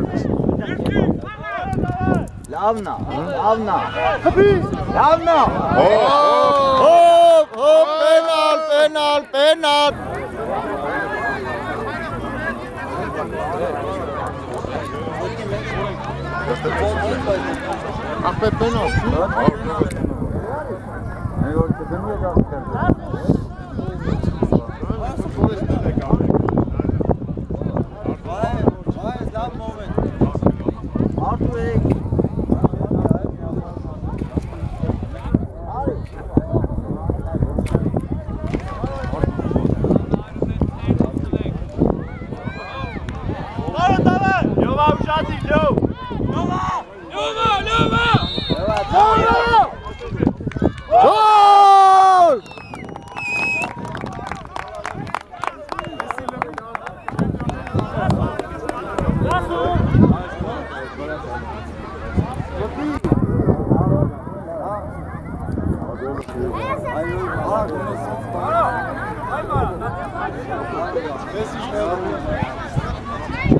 görmüş. Lavna, lavna. Lavna. Hop hop penal penal penal. Ahmet penal. Gol! Messi schnell.